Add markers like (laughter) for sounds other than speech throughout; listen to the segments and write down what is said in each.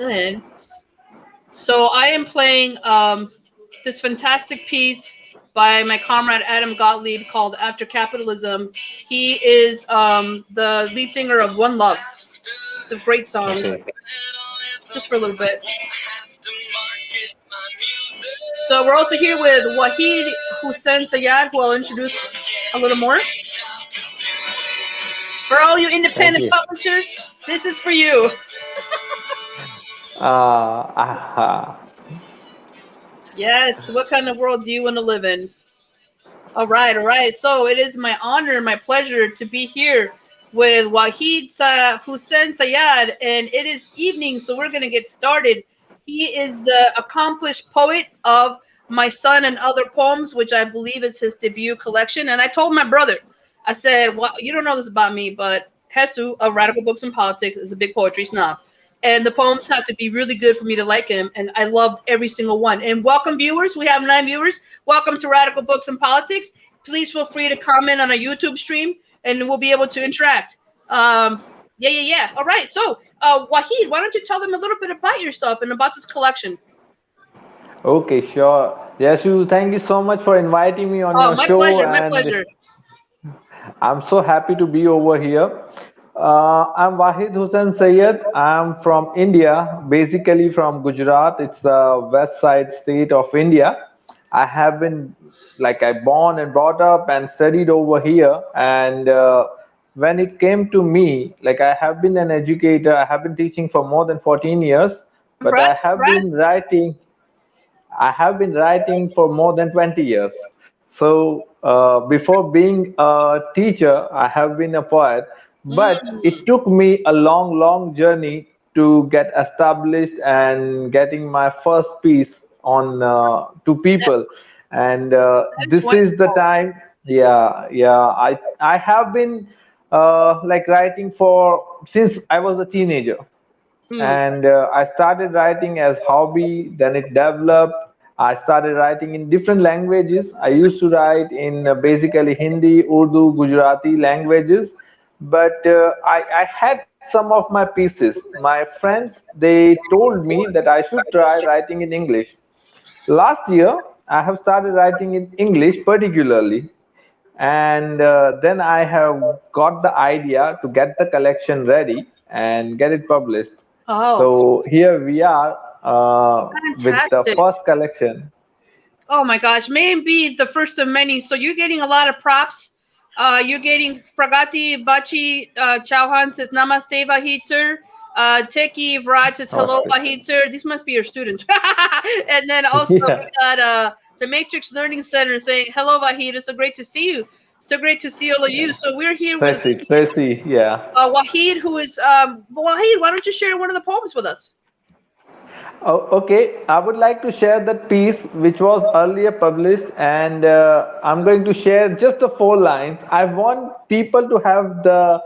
And so I am playing um, this fantastic piece by my comrade Adam Gottlieb called After Capitalism. He is um, the lead singer of One Love. It's a great song. Okay. Just for a little bit. So we're also here with Wahid Hussein Sayad, who I'll introduce a little more. For all you independent you. publishers, this is for you. Uh, aha. Yes. What kind of world do you want to live in? All right, all right. So it is my honor and my pleasure to be here with Wahid Sa- Hussein Sayad, and it is evening, so we're going to get started. He is the accomplished poet of My Son and Other Poems, which I believe is his debut collection. And I told my brother, I said, Well, you don't know this about me, but Hesu of Radical Books and Politics is a big poetry snob. And the poems have to be really good for me to like him. And I loved every single one. And welcome, viewers. We have nine viewers. Welcome to Radical Books and Politics. Please feel free to comment on our YouTube stream and we'll be able to interact. Um, yeah, yeah, yeah. All right. So, uh, Wahid, why don't you tell them a little bit about yourself and about this collection? Okay, sure. Yashu, thank you so much for inviting me on Oh, your my show. pleasure. My pleasure. (laughs) I'm so happy to be over here. Uh, I'm Wahid Hussain Sayed. I'm from India, basically from Gujarat. It's the west side state of India. I have been like I born and brought up and studied over here. And uh, when it came to me, like I have been an educator. I have been teaching for more than 14 years, but I have congrats. been writing. I have been writing for more than 20 years. So uh, before being a teacher, I have been a poet, but it took me a long, long journey to get established and getting my first piece on uh, to people. And uh, this is the time. Yeah, yeah. I I have been uh, like writing for since I was a teenager Hmm. and uh, i started writing as hobby then it developed i started writing in different languages i used to write in uh, basically hindi urdu gujarati languages but uh, I, I had some of my pieces my friends they told me that i should try writing in english last year i have started writing in english particularly and uh, then i have got the idea to get the collection ready and get it published Oh, so here we are uh, with the first collection. oh my gosh. May be the first of many. So you're getting a lot of props. Uh, you're getting Pragati Bachi uh, Chauhan says Namaste Vahid sir. Uh, Teki Vraj says hello Okay. Vahid sir. These must be your students. (laughs) and then also Yeah. we got uh, the Matrix Learning Center saying hello Vahid. It's so great to see you. So great to see all of you. So we're here with Tracy, Tracy, yeah. uh, Wahid, who is um, Wahid. Why don't you share one of the poems with us? Oh, okay, I would like to share that piece which was earlier published, and uh, I'm going to share just the four lines. I want people to have the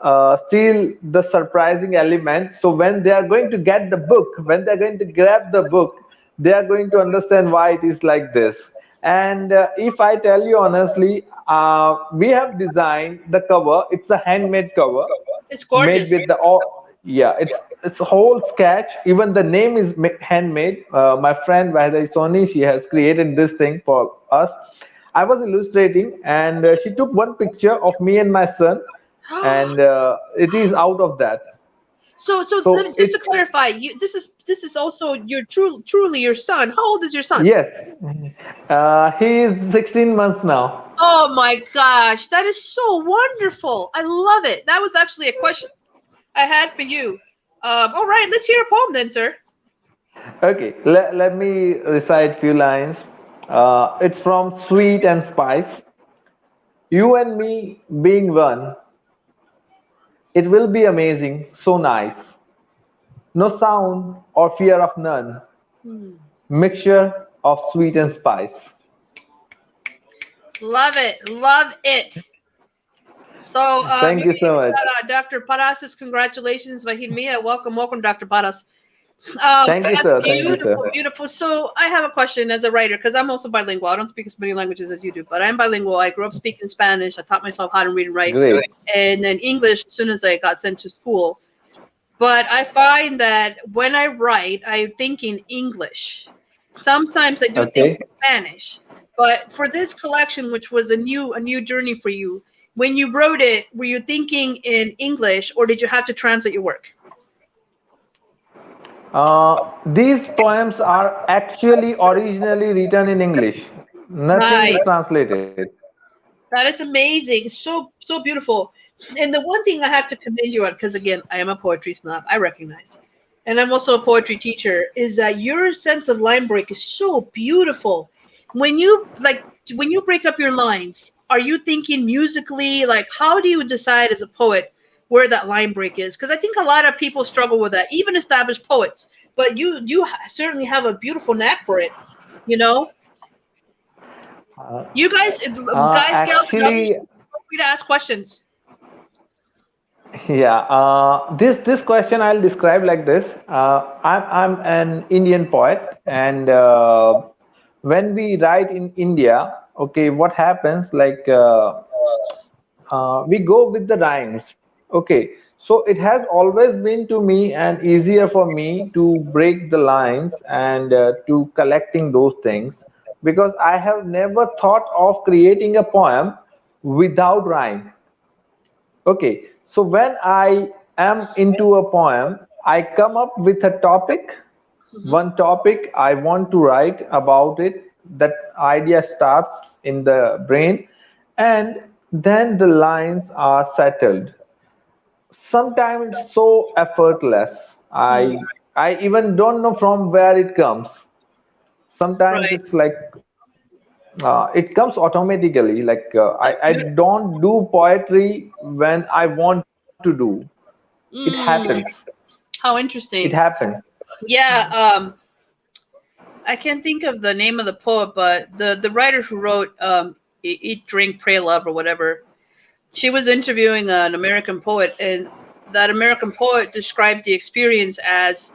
uh, still the surprising element. So when they are going to get the book, when they're going to grab the book, they are going to understand why it is like this. And uh, if I tell you honestly, uh, we have designed the cover. It's a handmade cover It's gorgeous. made with the all yeah it's it's a whole sketch even the name is handmade uh, my friend Vahida Soni she has created this thing for us I was illustrating and uh, she took one picture of me and my son (gasps) and uh, it is out of that So, so, So just to clarify, you this is this is also your true truly your son. How old is your son? yes uh, he is 16 months now Oh my gosh, that is so wonderful! I love it. That was actually a question I had for you. Um, all right, let's hear a poem then, sir. Okay, let, let me recite few lines. Uh, it's from Sweet and Spice. You and me being one, it will be amazing, so nice. No sound or fear of none, mixture of sweet and spice. Love it, love it. So, uh, Thank you so much. Uh, Dr. Paras's congratulations, Vahid Mia. Welcome, welcome, Dr. Paras. Um, Thank you, that's sir. Thank you, beautiful, sir. beautiful. So, I have a question as a writer because I'm also bilingual. I don't speak as many languages as you do, but I'm bilingual. I grew up speaking Spanish. I taught myself how to read and write. Great. and then English as soon as I got sent to school. but I find that when I write, I think in English. Sometimes I do Okay. think in Spanish. But for this collection, which was a new a new journey for you, when you wrote it, were you thinking in English or did you have to translate your work? Uh, these poems are actually originally written in English. Nothing Right. is translated. That is amazing. So so beautiful. And the one thing I have to commend you on, because again, I am a poetry snob, I recognize, and I'm also a poetry teacher, is that your sense of line break is so beautiful. When you like when you break up your lines, are you thinking musically? Like, how do you decide as a poet where that line break is? Because I think a lot of people struggle with that, even established poets. But you you certainly have a beautiful knack for it. You know, Uh, you guys, uh, guys, gals, actually, feel free to ask questions. Yeah, uh, this this question I'll describe like this. Uh, I'm I'm an Indian poet, and uh, when we write in India, okay, what happens? Like uh, uh, we go with the rhymes. Okay, so it has always been to me and easier for me to break the lines and uh, to collecting those things because I have never thought of creating a poem without rhyme Okay, so when I am into a poem, I come up with a topic, one topic I want to write about it. That idea starts in the brain, and then the lines are settled. Sometimes it's so effortless. Mm, I I even don't know from where it comes. Sometimes right. it's like uh, it comes automatically like uh, I, I don't do poetry when i want to do it happens how interesting it happens Yeah, um, I can't think of the name of the poet, but the the writer who wrote um, "Eat, Drink, Pray, Love" or whatever, she was interviewing an American poet, and that American poet described the experience as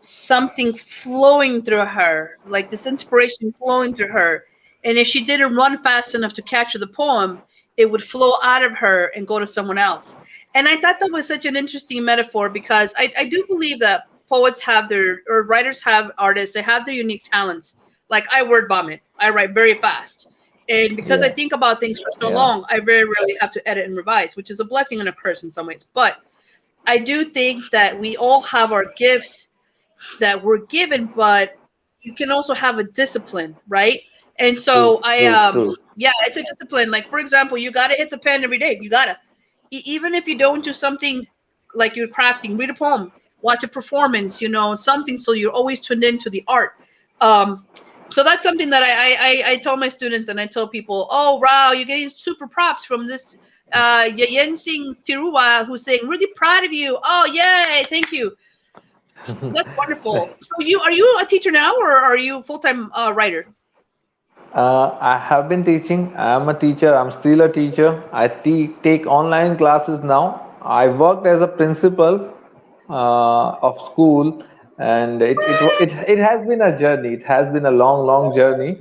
something flowing through her, like this inspiration flowing through her. And if she didn't run fast enough to capture the poem, it would flow out of her and go to someone else. And I thought that was such an interesting metaphor because I, I do believe that poets have their, or writers have artists, they have their unique talents. Like I word vomit, I write very fast. And because I think about things for so yeah long, I very rarely have to edit and revise, which is a blessing and a curse in some ways. But I do think that we all have our gifts that we're given, but you can also have a discipline, right? And so I um yeah, it's a discipline. Like for example, you gotta hit the pen every day. You gotta. Even if you don't do something like you're crafting, read a poem, watch a performance, you know, something so you're always tuned into the art. Um so that's something that I I, I, I tell my students and I tell people, oh wow, you're getting super props from this uh Yayen Singh Tiruwa who's saying, really proud of you. Oh yay, thank you. (laughs) That's wonderful. So you are you a teacher now, or are you full time uh, writer? uh, i have been teaching i'm a teacher i'm still a teacher i te- take online classes now i worked as a principal of school and it, it it it has been a journey it has been a long long journey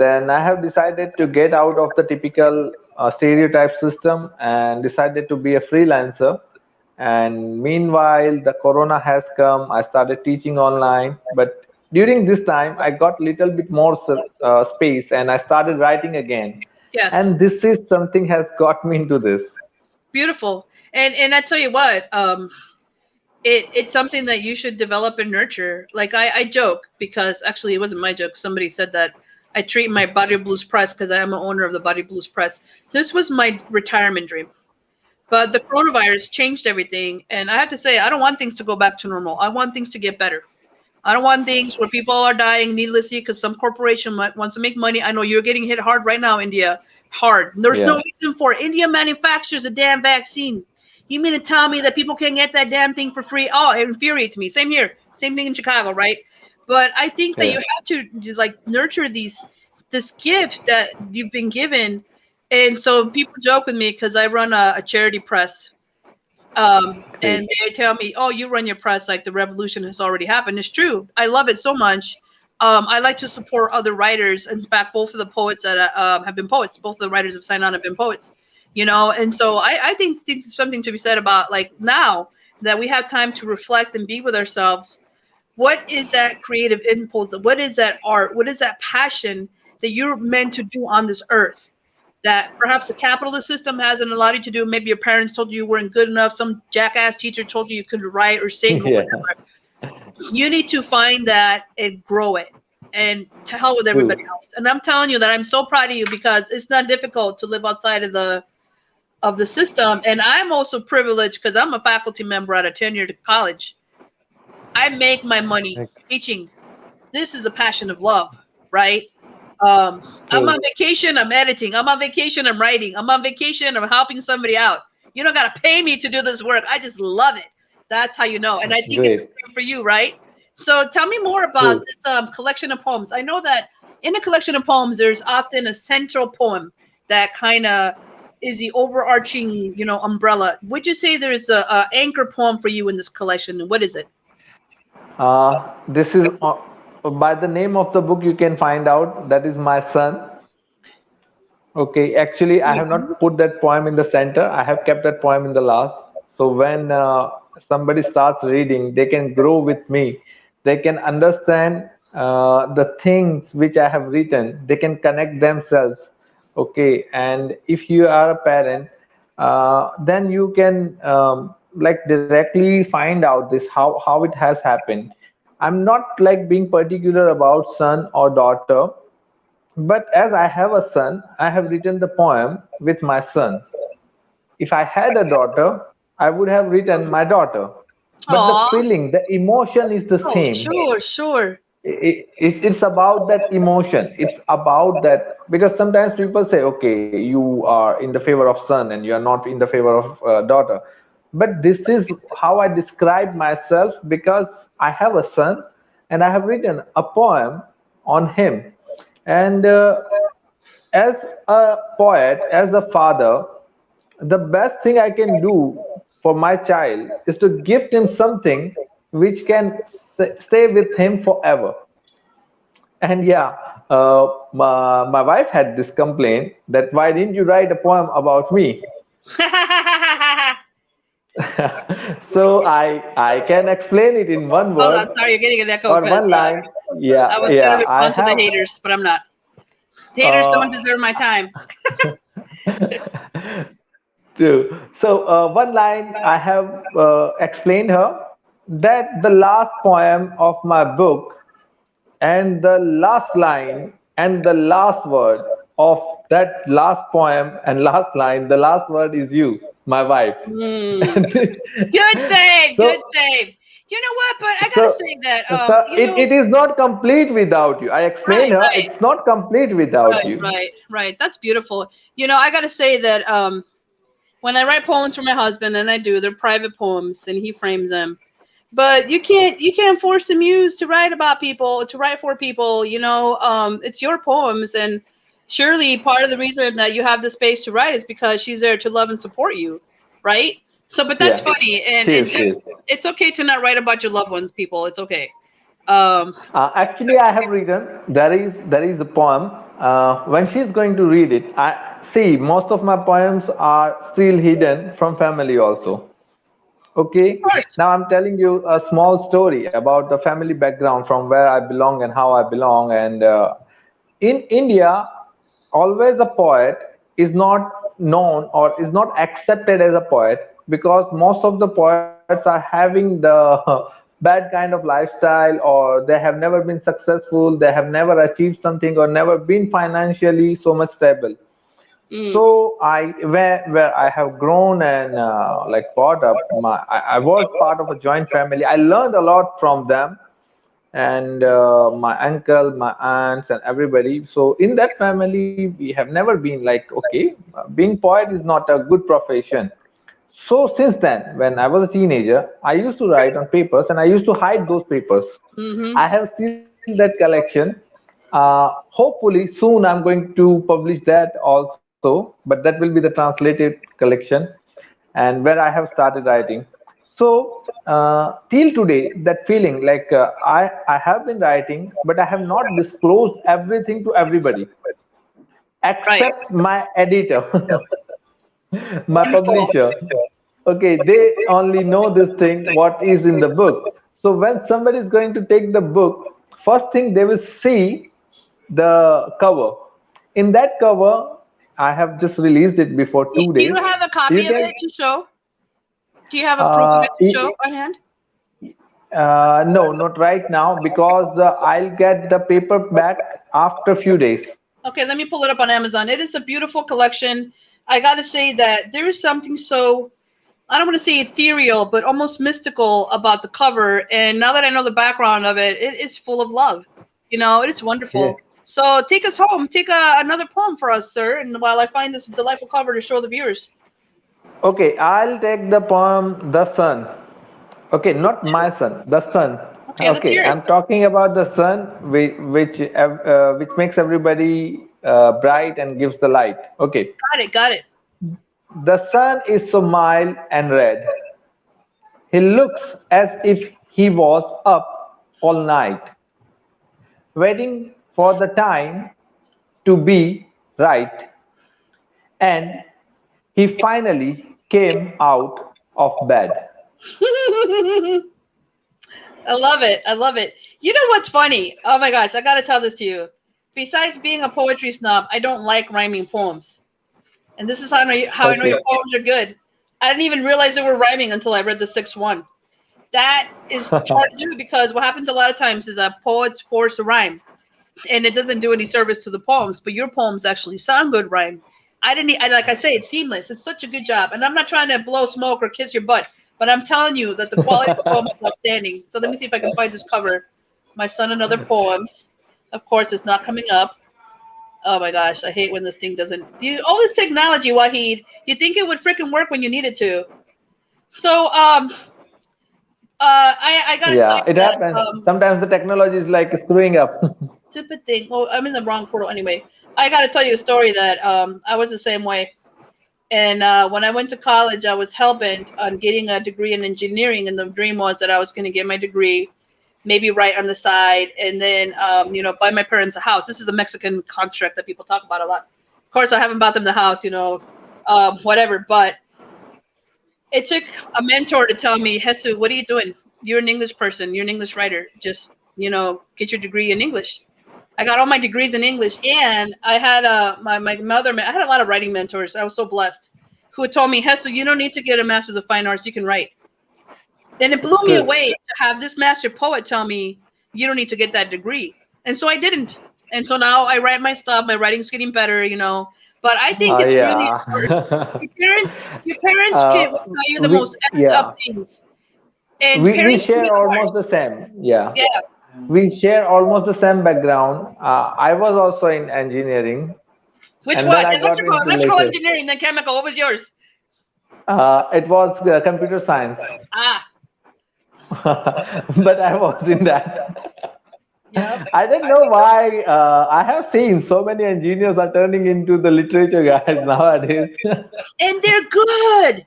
Then I have decided to get out of the typical uh, stereotype system and decided to be a freelancer. And meanwhile, the corona has come. I started teaching online, but during this time, I got little bit more uh, space and I started writing again. Yes, And this is something has got me into this. beautiful. And and I tell you what, um, it it's something that you should develop and nurture. Like I I joke because actually it wasn't my joke. Somebody said that I treat my Body Blues Press because I am an owner of the Body Blues Press. This was my retirement dream. But the coronavirus changed everything, and I have to say, I don't want things to go back to normal. I want things to get better. I don't want things where people are dying needlessly because some corporation might, wants to make money. I know you're getting hit hard right now, India. Hard. There's no reason for it. India manufactures a damn vaccine. You mean to tell me that people can get that damn thing for free? Oh, it infuriates me. Same here. Same thing in Chicago, right? But I think that you have to like nurture these this gift that you've been given. And so people joke with me because I run a, a charity press um, and they tell me, "Oh, you run your press like the revolution has already happened." It's true. I love it so much. Um, I like to support other writers. In fact, both of the poets that uh, um, have been poets, both of the writers have signed on have been poets. You know, and so I, I think there's something to be said about like now that we have time to reflect and be with ourselves, what is that creative impulse? What is that art? What is that passion that you're meant to do on this earth? That perhaps the capitalist system hasn't allowed you to do. Maybe your parents told you you weren't good enough. Some jackass teacher told you you couldn't write or sing or (laughs) Yeah. whatever. You need to find that and grow it and to hell with everybody else. And I'm telling you that I'm so proud of you because it's not difficult to live outside of the of the system. And I'm also privileged because I'm a faculty member at a tenured college. I make my money teaching. This is a passion of love, right? Um, I'm on vacation, I'm editing. I'm on vacation, I'm writing. I'm on vacation, I'm helping somebody out. You don't gotta pay me to do this work. I just love it. That's how you know. And I think it's Great. same for you, right? So tell me more about Cool. this um, collection of poems. I know that in a collection of poems, there's often a central poem that kind of is the overarching, you know, umbrella. Would you say there's a, a anchor poem for you in this collection? What is it? Uh, this is uh, by the name of the book you can find out that is my son. Okay, actually I have not put that poem in the center. I have kept that poem in the last. So when uh, somebody starts reading, they can grow with me. They can understand uh, the things which I have written. They can connect themselves. Okay, and if you are a parent, uh, then you can um, like directly find out this how how it has happened i'm not like being particular about son or daughter but as i have a son i have written the poem with my son if i had a daughter i would have written my daughter but Aw. the feeling the emotion is the Oh, same sure, sure. It, it, it's about that emotion. It's about that because sometimes people say okay you are in the favor of son and you are not in the favor of uh, daughter. But this is how i describe myself because i have a son and i have written a poem on him. And uh, as a poet as a father the best thing i can do for my child is to gift him something which can stay with him forever and yeah uh, my, my wife had this complaint that why didn't you write a poem about me (laughs) (laughs) so i i can explain it in one Hold word on, sorry, you're getting an echo. or one line yeah I was yeah gonna i to the haters, but I'm not. Haters Uh, don't deserve my time. (laughs) True. So uh, one line I have uh, explained her that the last poem of my book and the last line and the last word of that last poem and last line, the last word is you, my wife. Hmm. (laughs) Good save, So- good save. You know what? But I gotta So- say that um, so it, know, it is not complete without you. I explained Right, her right. it's not complete without right, you. right, right. That's beautiful. You know, I gotta say that um, when I write poems for my husband, and I do, they're private poems, and he frames them. But you can't you can't force the muse to write about people, to write for people. You know, um, it's your poems, and surely part of the reason that you have the space to write is because she's there to love and support you, right? So, but that's Yeah. funny, and, She and is, she just, it's okay to not write about your loved ones, people. It's okay. Um, Uh, actually, I have written there is there is a poem. Uh, when she's going to read it, I see most of my poems are still hidden from family also. Okay. Now I'm telling you a small story about the family background from where I belong and how I belong. And uh, in India, always a poet is not known or is not accepted as a poet because most of the poets are having the (laughs) bad kind of lifestyle or they have never been successful they have never achieved something or never been financially so much stable mm, so i where where i have grown and uh, like brought up my I, I was part of a joint family. I learned a lot from them and uh, my uncle my aunts and everybody. So in that family we have never been like okay being poet is not a good profession. So since then when i was a teenager i used to write on papers and i used to hide those papers. Mhm. I have seen that collection. Uh, hopefully soon I'm going to publish that also, but that will be the translated collection and where I have started writing. So uh, till today, that feeling like uh, I I have been writing, but I have not disclosed everything to everybody, except my editor, (laughs) my publisher. okay they only know this thing what is in the book so when somebody is going to take the book first thing they will see the cover in that cover i have just released it before two do days Do you have a copy You of it to show? Do you have a proof of it Uh, to show on hand? uh, no not right now because uh, i'll get the paper back after a few days Okay, let me pull it up on Amazon. It is a beautiful collection. I got to say that there is something so, I don't want to say ethereal, but almost mystical about the cover. And now that I know the background of it, it is full of love. You know, it's wonderful. Yeah. So take us home. Take a, another poem for us, sir. And while I find this delightful cover to show the viewers. okay i'll take the poem the sun okay not my son the sun Okay, it. i'm talking about the sun which which, uh, which makes everybody uh, bright and gives the light okay Got it. Got it. the sun is so mild and red he looks as if he was up all night waiting for the time to be right and he finally came out of bed (laughs) I love it. I love it. You know what's funny? Oh my gosh, I gotta tell this to you. Besides being a poetry snob, I don't like rhyming poems. And this is how I know, how I know your poems are good. I didn't even realize they were rhyming until I read the sixth one. That is (laughs) hard to do because what happens a lot of times is that poets force a rhyme, and it doesn't do any service to the poems. But your poems actually sound good rhyme. I didn't. I like I say, it's seamless. It's such a good job, and I'm not trying to blow smoke or kiss your butt, but I'm telling you that the quality of the poem is outstanding. So let me see if I can find this cover. My son and other poems. Of course, it's not coming up. Oh my gosh, I hate when this thing doesn't. You all this technology, Wahid. You think it would freaking work when you need it to? So um, uh, I I gotta tell yeah it that, happens um, sometimes the technology is like screwing up (laughs) stupid thing. Oh, I'm in the wrong portal anyway. I got to tell you a story that um, I was the same way. And uh, when I went to college, I was hell on getting a degree in engineering, and the dream was that I was going to get my degree, maybe right on the side, and then um, you know buy my parents a house. This is a Mexican construct that people talk about a lot. Of course, I haven't bought them the house, you know, um, whatever. But it took a mentor to tell me, Hesu, what are you doing? You're an English person. You're an English writer. Just you know, get your degree in English. I got all my degrees in English, and I had uh, my my mother. I had a lot of writing mentors. I was so blessed, who had told me, Hessel, you don't need to get a master's of fine arts. You can write. And it blew me away to have this master poet tell me, you don't need to get that degree, and so I didn't. And so now I write my stuff. My writing's getting better, you know. But I think Uh, it's really yeah (laughs) your parents. Your parents Uh, can tell you the we- most yeah. up things. And we, we share almost the same yeah Yeah. We share almost the same background uh, i was also in engineering Which And one? I Electrical, electrical engineering, then chemical. What was yours? uh, it was uh, computer science Ah, (laughs) but i was in that yeah. (laughs) I don't know why. Uh, I have seen so many engineers are turning into the literature guys (laughs) nowadays. and they're good.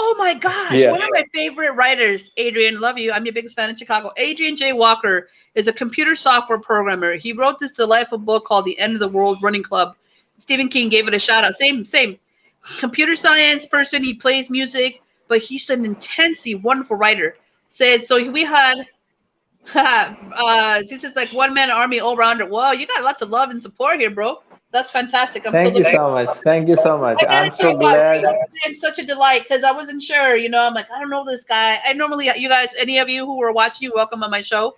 Oh my gosh. Yeah. One of my favorite writers, Adrian, love you. I'm your biggest fan in Chicago. Adrian J. Walker is a computer software programmer. He wrote this delightful book called The End of the World Running Club. Stephen King gave it a shout out. Same, same. Computer science person. He plays music, but he's an intensely wonderful writer. Said so we had (laughs) uh this is like one man army all rounder. Whoa, you got lots of love and support here, bro. That's fantastic. I'm Thank you so much. Thank you so much. I gotta I'm so what, glad. has such a delight because I wasn't sure. You know, I'm like, I don't know this guy. I normally, you guys, any of you who were watching, you welcome on my show.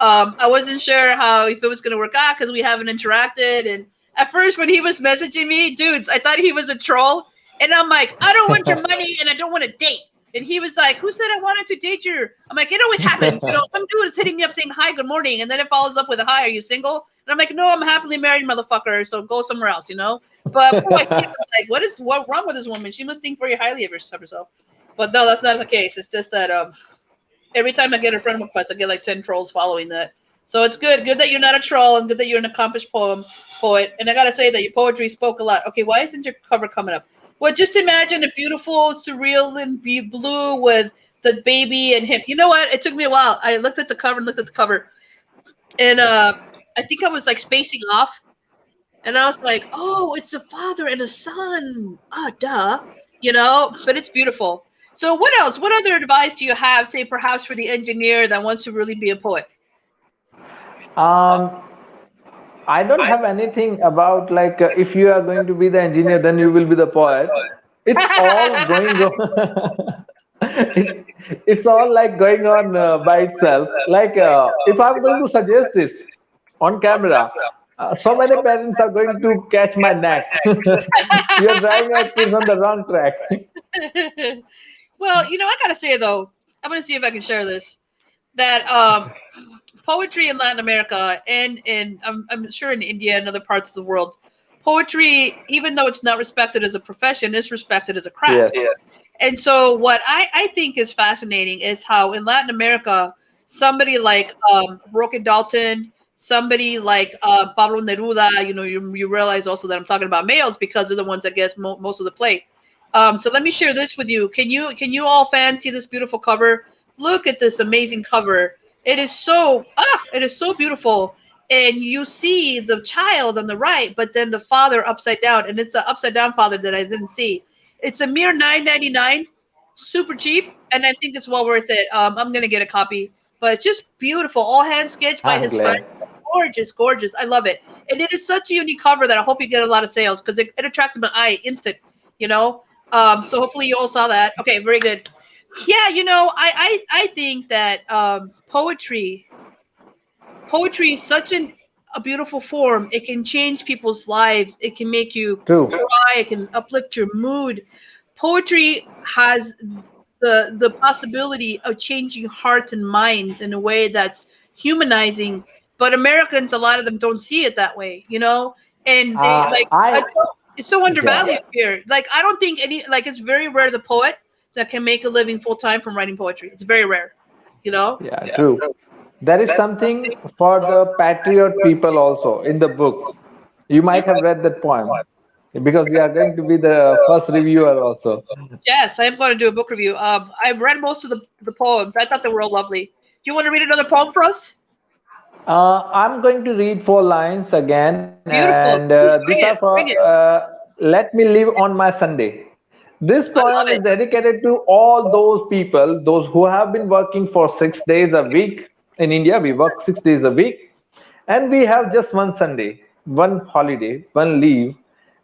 Um, I wasn't sure how if it was gonna work out because we haven't interacted. And at first, when he was messaging me, dudes, I thought he was a troll. And I'm like, I don't want your (laughs) money and I don't want to date. And he was like, Who said I wanted to date you? I'm like, It always happens. You know, (laughs) some dude is hitting me up saying, Hi, good morning. And then it follows up with a Hi, are you single? And I'm like, No, I'm happily married, motherfucker. So go somewhere else, you know? But boy, like, What is what wrong with this woman? She must think very highly of herself. But no, that's not the case. It's just that um every time I get a friend request, I get like 10 trolls following that. So it's good. Good that you're not a troll and good that you're an accomplished poem poet. And I gotta say that your poetry spoke a lot. Okay, why isn't your cover coming up? Well, just imagine a beautiful, surreal and be blue with the baby and him. You know what? It took me a while. I looked at the cover and looked at the cover, and uh, I think I was like spacing off, and I was like, "Oh, it's a father and a son." Ah, duh. You know, but it's beautiful. So what else? What other advice do you have, say perhaps for the engineer that wants to really be a poet? Um, I don't have anything about like uh, if you are going to be the engineer, then you will be the poet. It's all (laughs) going on. (laughs) it's, it's all like going on uh, by itself. Like uh, if I'm going to suggest this on camera, uh, so many parents are going to catch my neck. (laughs) You're driving your kids on the wrong track. (laughs) well, you know, I gotta say though, I'm gonna see if I can share this. That um, poetry in Latin America and in I'm, I'm sure in India and other parts of the world, poetry, even though it's not respected as a profession, is respected as a craft. Yeah. And so, what I, I think is fascinating is how in Latin America, somebody like um, Roque Dalton, somebody like uh, Pablo Neruda, you know, you, you realize also that I'm talking about males because they're the ones that get mo- most of the play. Um, so let me share this with you. Can you can you all fancy this beautiful cover? Look at this amazing cover. It is so ah, it is so beautiful. And you see the child on the right, but then the father upside down, and it's an upside down father that I didn't see. It's a mere nine ninety nine, super cheap, and I think it's well worth it. Um, I'm gonna get a copy, but it's just beautiful, all hand sketched by I'm his glad. friend gorgeous, gorgeous. I love it. And it is such a unique cover that I hope you get a lot of sales because it, it attracted my eye instant, you know? Um, so hopefully you all saw that. Okay, very good. Yeah, you know, I I, I think that um, poetry poetry is such an a beautiful form. It can change people's lives. It can make you True. cry. It can uplift your mood. Poetry has the the possibility of changing hearts and minds in a way that's humanizing but Americans, a lot of them don't see it that way, you know. And they uh, like I, it's so undervalued yeah. here. Like I don't think any like it's very rare the poet that can make a living full time from writing poetry. It's very rare, you know. Yeah, yeah. true. There is something for the patriot people also in the book. You might have read that poem because we are going to be the first reviewer also. Yes, I am going to do a book review. Um, I've read most of the, the poems. I thought they were all lovely. Do you want to read another poem for us? Uh, I'm going to read four lines again, Beautiful. and uh, these are for uh, "Let Me Live on My Sunday." This poem is dedicated to all those people, those who have been working for six days a week. In India, we work six days a week, and we have just one Sunday, one holiday, one leave.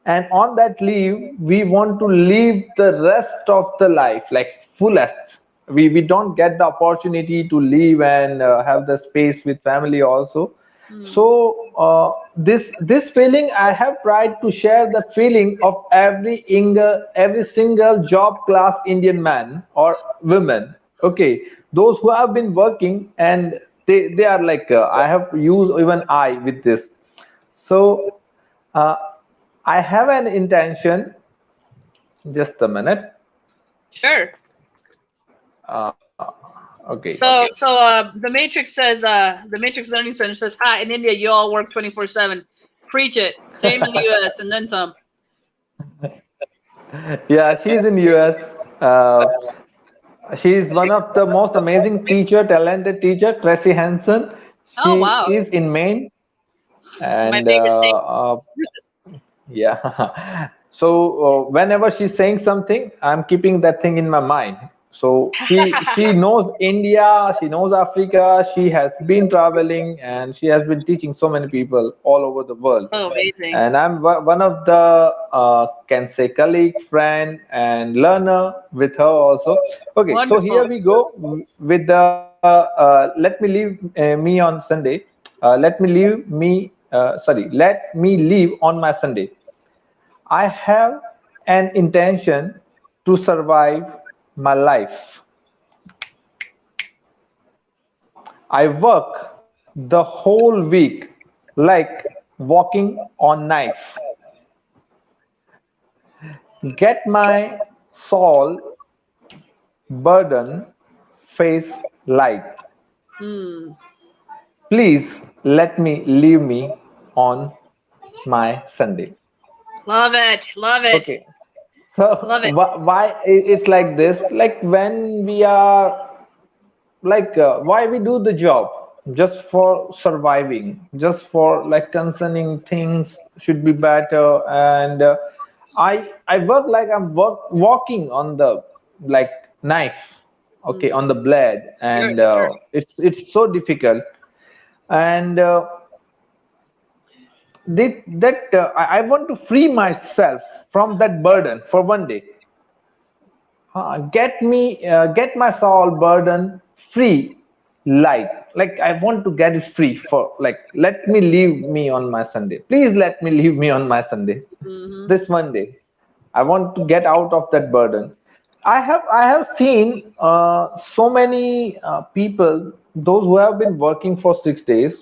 And on that leave, we want to live the rest of the life like fullest. We we don't get the opportunity to live and uh, have the space with family also. Mm. so uh, this this feeling i have tried to share the feeling of every inga, every single job class indian man or woman. Okay those who have been working and they they are like uh, i have used even i with this. So uh, i have an intention just a minute sure uh, okay. So so uh, the Matrix says uh, the Matrix Learning Center says, "Hi, in India, you all work twenty four seven. Preach it. Same in the (laughs) U.S. and then some." Yeah, she's in U.S. Uh, she's one of the most amazing teacher, talented teacher, Tracy Hanson. She oh, wow. is in Maine. And, My favorite state. Uh, yeah. (laughs) So uh, whenever she's saying something, I'm keeping that thing in my mind so she (laughs) she knows India, she knows Africa. She has been traveling and she has been teaching so many people all over the world. Oh, amazing! And I'm one of the uh, can say colleague, friend, and learner with her also. Okay, Wonderful. so here we go with the uh, uh, let me leave uh, me on Sunday. Uh, let me leave me uh, sorry. Let me leave on my Sunday. I have an intention to survive my life. I work the whole week like walking on knife. Get my soul burden face light. Mm. Please let me leave me on my Sunday. Love it. Love it. Okay so love it. why it's like this like when we are like uh, why we do the job just for surviving just for like concerning things should be better and uh, i i work like i'm work walking on the like knife okay Mm. on the blade Sure, and uh, sure. it's it's so difficult and uh, they, that uh, I I want to free myself from that burden for one day. Uh, get me uh, get my soul burden free light. Like i want to get it free for like let me leave me on my sunday. Please let me leave me on my sunday. Hmm this monday i want to get out of that burden. I have i have seen uh, so many uh, people those who have been working for six days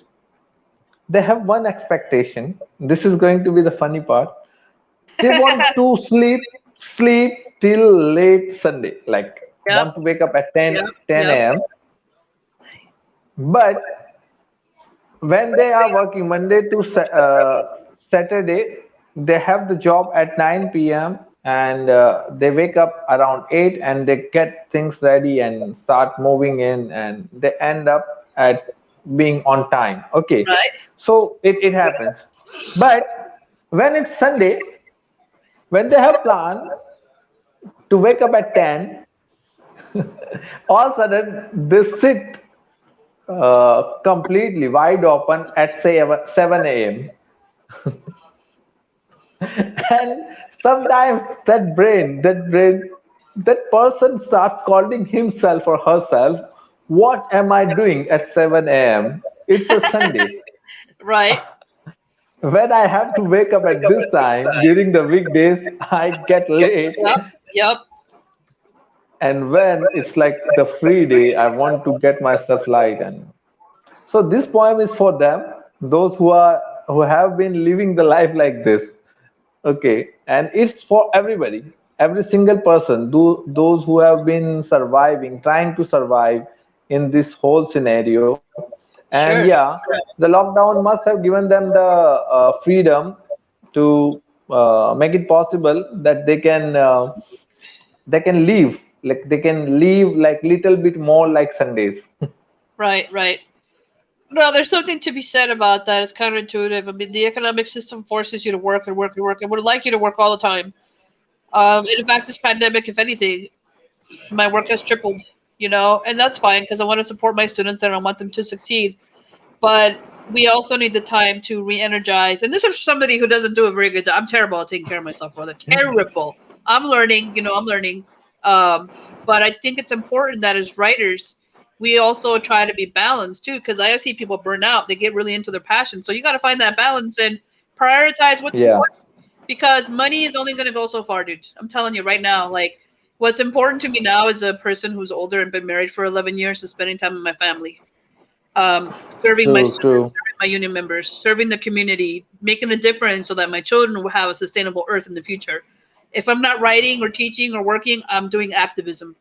they have one expectation this is going to be the funny part they want (laughs) to sleep sleep till late sunday like Yep. want to wake up at 10 Yep. 10 Yep. a.m but when they are working monday to uh, saturday they have the job at 9 p.m and uh, they wake up around 8 and they get things ready and start moving in and they end up at being on time. Okay. Right. so it, it happens. But when it's sunday when they have plan to wake up at 10 (laughs) all of a sudden they sit uh, completely wide open at say 7 a.m (laughs) and sometimes that brain that brain that person starts calling himself or herself what am i doing at 7 a.m it's a sunday (laughs) Right. when i have to wake up at this time during the weekdays i get late Yep. Yep. and when it's like the free day i want to get myself light and so this poem is for them those who are who have been living the life like this okay and it's for everybody every single person do, those who have been surviving trying to survive in this whole scenario and Sure. yeah the lockdown must have given them the uh, freedom to uh, make it possible that they can uh, they can leave like they can leave like little bit more like sundays (laughs) Right. Right. No, there's something to be said about that. It's counterintuitive. I mean, the economic system forces you to work and work and work. and would like you to work all the time. Um, in fact, this pandemic, if anything, my work has tripled. You know, and that's fine because I want to support my students and I want them to succeed. But we also need the time to re-energize. And this is somebody who doesn't do a very good job. I'm terrible at taking care of myself, brother. Terrible. I'm learning. You know, I'm learning. Um, but I think it's important that as writers, we also try to be balanced too. Because I see people burn out; they get really into their passion. So you got to find that balance and prioritize what Yeah. important. Because money is only going to go so far, dude. I'm telling you right now. Like, what's important to me now as a person who's older and been married for 11 years is spending time with my family, um, serving my students, serving my union members, serving the community, making a difference so that my children will have a sustainable earth in the future. If I'm not writing or teaching or working, I'm doing activism,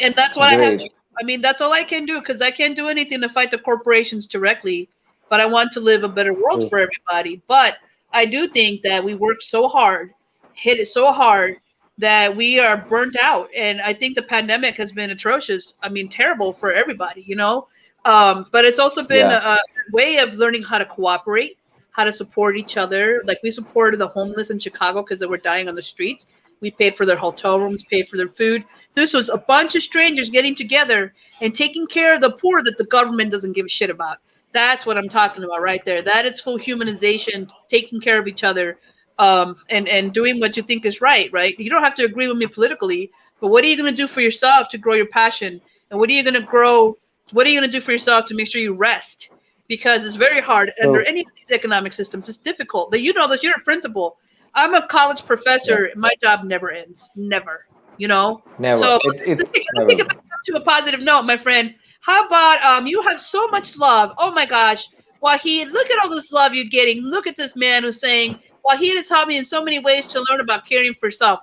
and that's what I have. To, I mean, that's all I can do because I can't do anything to fight the corporations directly. But I want to live a better world True. for everybody. But I do think that we work so hard, hit it so hard that we are burnt out. And I think the pandemic has been atrocious. I mean, terrible for everybody, you know. Um, but it's also been Yeah. a, a way of learning how to cooperate, how to support each other. Like we supported the homeless in Chicago because they were dying on the streets. We paid for their hotel rooms, paid for their food. This was a bunch of strangers getting together and taking care of the poor that the government doesn't give a shit about. That's what I'm talking about right there. That is full humanization, taking care of each other, um, and and doing what you think is right. Right? You don't have to agree with me politically, but what are you going to do for yourself to grow your passion? And what are you going to grow? What are you going to do for yourself to make sure you rest? Because it's very hard under any of these economic systems. It's difficult. That you know this. You're a principal. I'm a college professor. My job never ends. Never. You know. never So it, it let's let's never take it to a positive note, my friend. How about um you have so much love? Oh my gosh. Wahid, look at all this love you're getting. Look at this man who's saying, Wahid has taught me in so many ways to learn about caring for self.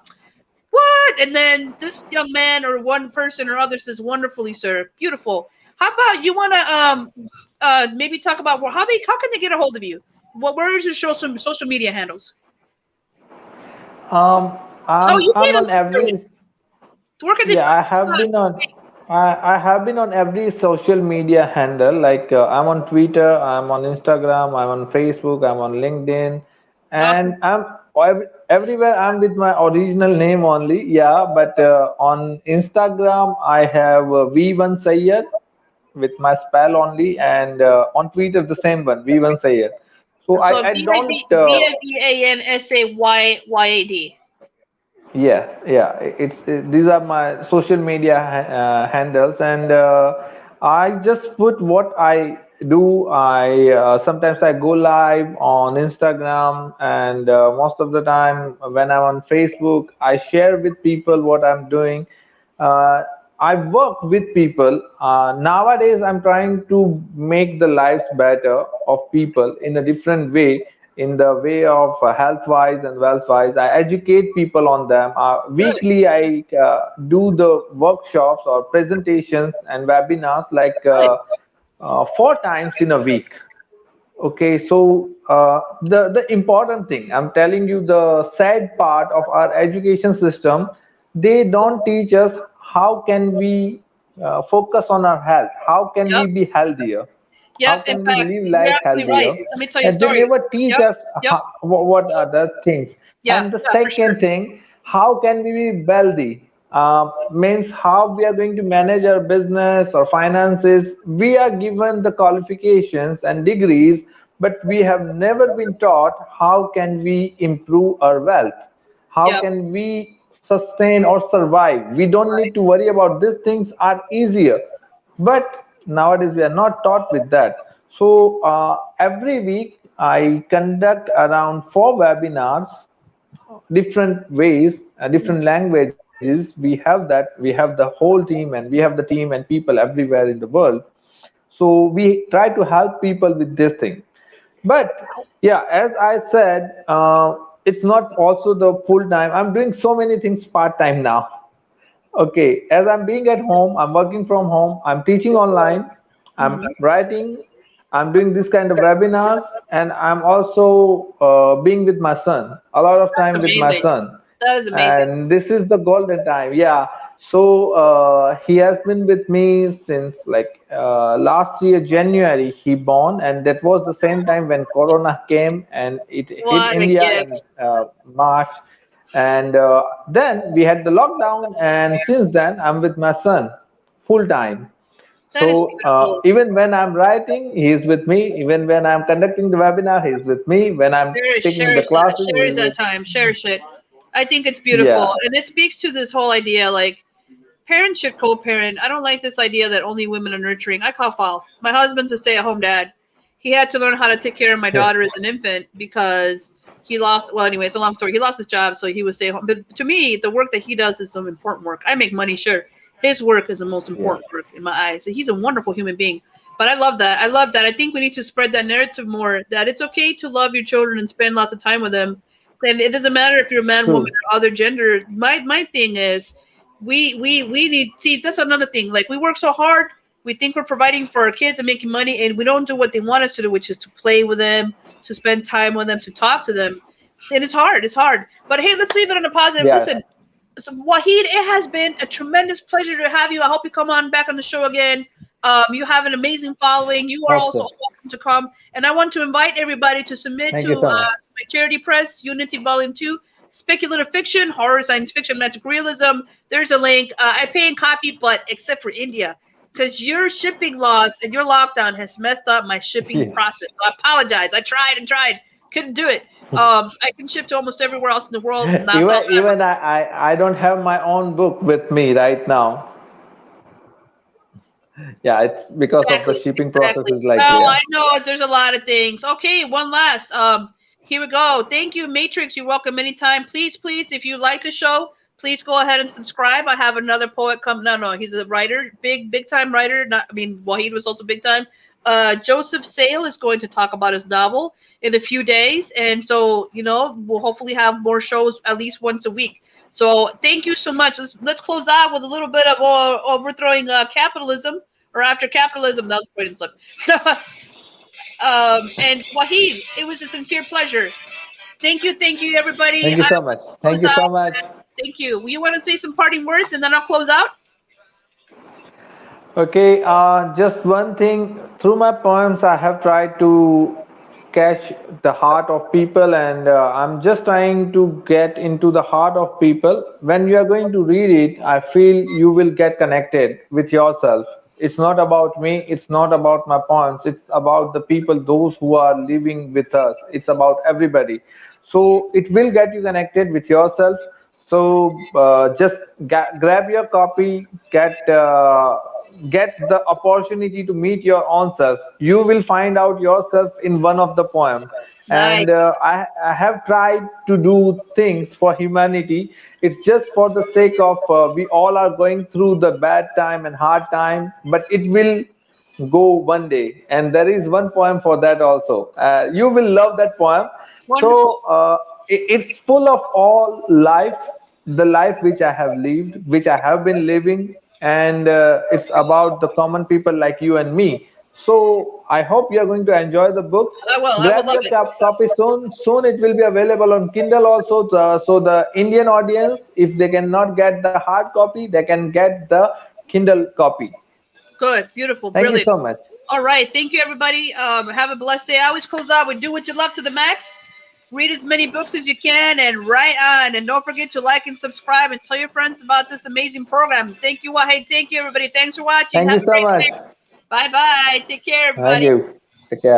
What? And then this young man or one person or other says, wonderfully, sir. Beautiful. How about you want to um uh maybe talk about well, how they how can they get a hold of you? What where is your social social media handles? um i'm, Oh, you I'm on every Where can they yeah i have been on I, I have been on every social media handle like uh, i'm on twitter i'm on instagram i'm on facebook i'm on linkedin and i'm everywhere I'm with my original name only. Yeah, but uh, on Instagram I have uh, V1 Sayyad with my spell only, and uh, on Twitter the same one V1 Sayyad. So, so I, I don't. V A N S A Y Y A D. Yeah, yeah. It's it, these are my social media uh, handles, and uh, I just put what I do i uh, sometimes i go live on instagram and uh, most of the time when i'm on facebook i share with people what i'm doing. Uh, i work with people. Uh, nowadays i'm trying to make the lives better of people in a different way in the way of uh, health wise and wealth wise i educate people on them. Uh, weekly i do the workshops or presentations and webinars like uh, four times in a week okay so uh, the the important thing i'm telling you the sad part of our education system they don't teach us how can we uh, focus on our health how can yep. we be healthier yep. how can in we fact, live life healthier right. Let me tell you and they never teach yep. us. How, what are the things yeah, and the yeah, second sure. thing how can we be wealthy uh, means how we are going to manage our business or finances. We are given the qualifications and degrees, but we have never been taught how can we improve our wealth? How yep. can we sustain or survive? We don't need to worry about these things are easier. But nowadays we are not taught with that. So uh, every week I conduct around four webinars, different ways, uh, different languages is we have that we have the whole team and we have the team and people everywhere in the world. So we try to help people with this thing. But yeah as i said uh, it's not also the full time. I'm doing so many things part time now. Okay as i'm being at home i'm working from home i'm teaching online i'm mm -hmm. writing i'm doing this kind of webinars and i'm also uh, being with my son a lot of time with my son that is amazing. And this is the golden time. Yeah. So uh, he has been with me since like uh, last year January he born, and that was the same time when Corona came and it what hit India in uh, March. And uh, then we had the lockdown, and since then I'm with my son full time. so uh, even when I'm writing, he's with me. Even when I'm conducting the webinar, he's with me. When I'm taking the classes, that, cherish that time. Cherish it. I think it's beautiful, yeah. and it speaks to this whole idea like parents should co-parent. I don't like this idea that only women are nurturing. I call foul. My husband's a stay-at-home dad. He had to learn how to take care of my daughter as an infant because he lost. Well, anyway, it's a long story. He lost his job, so he would stay home. But to me, the work that he does is some important work. I make money, sure. His work is the most important yeah. work in my eyes. So he's a wonderful human being. But I love that. I love that. I think we need to spread that narrative more. That it's okay to love your children and spend lots of time with them and it doesn't matter if you're a man, hmm. woman, or other gender. My my thing is, we we we need see that's another thing. Like we work so hard, we think we're providing for our kids and making money, and we don't do what they want us to do, which is to play with them, to spend time with them, to talk to them. And it's hard. It's hard. But hey, let's leave it on a positive. Yeah. Listen, so Wahid, it has been a tremendous pleasure to have you. I hope you come on back on the show again. Um, you have an amazing following. You are also welcome to come. And I want to invite everybody to submit Thank to uh, my charity press, Unity Volume 2, speculative fiction, horror, science fiction, magic realism. There's a link. Uh, I pay in copy, but except for India, because your shipping laws and your lockdown has messed up my shipping yeah. process. So I apologize. I tried and tried, couldn't do it. (laughs) Um, I can ship to almost everywhere else in the world. even even I, I, I don't have my own book with me right now yeah it's because exactly, of the shipping exactly. process is like well yeah. i know there's a lot of things. Okay one last um here we go. Thank you matrix you're welcome anytime. Please please if you like the show please go ahead and subscribe. I have another poet come no no he's a writer big big time writer not i mean wahid was also big time uh joseph sale is going to talk about his novel in a few days and so you know we'll hopefully have more shows at least once a week. So thank you so much. Let's let's close out with a little bit of uh, overthrowing uh, capitalism or after capitalism. That was point and (laughs) slip. um, and Wahid, it was a sincere pleasure. Thank you, thank you, everybody. Thank you so much. Thank you so much. Thank you. You want to say some parting words, and then I'll close out. Okay, uh, just one thing. Through my poems, I have tried to catch the heart of people and uh, i'm just trying to get into the heart of people when you are going to read it i feel you will get connected with yourself it's not about me it's not about my poems it's about the people those who are living with us. It's about everybody. So it will get you connected with yourself. So uh, just grab your copy get uh, get the opportunity to meet your own self you will find out yourself in one of the poem and uh, I, I have tried to do things for humanity. It's just for the sake of uh, we all are going through the bad time and hard time but it will go one day. And there is one poem for that also. Uh, you will love that poem. Wonderful. so uh, it, it's full of all life the life which i have lived which i have been living and uh, it's about the common people like you and me so i hope you are going to enjoy the book I will. I will grab love your it. cap- copy soon soon it will be available on kindle also uh, so the indian audience if they cannot get the hard copy they can get the kindle copy Good. Beautiful. thank Brilliant. you so much All right. Thank you, everybody. Um, have a blessed day. I always close out with do what you love to the max. Read as many books as you can and write on. And don't forget to like and subscribe and tell your friends about this amazing program. Thank you, Wahid. Thank you, everybody. Thanks for watching. thank Have you so much. Bye bye. Take care, thank you take care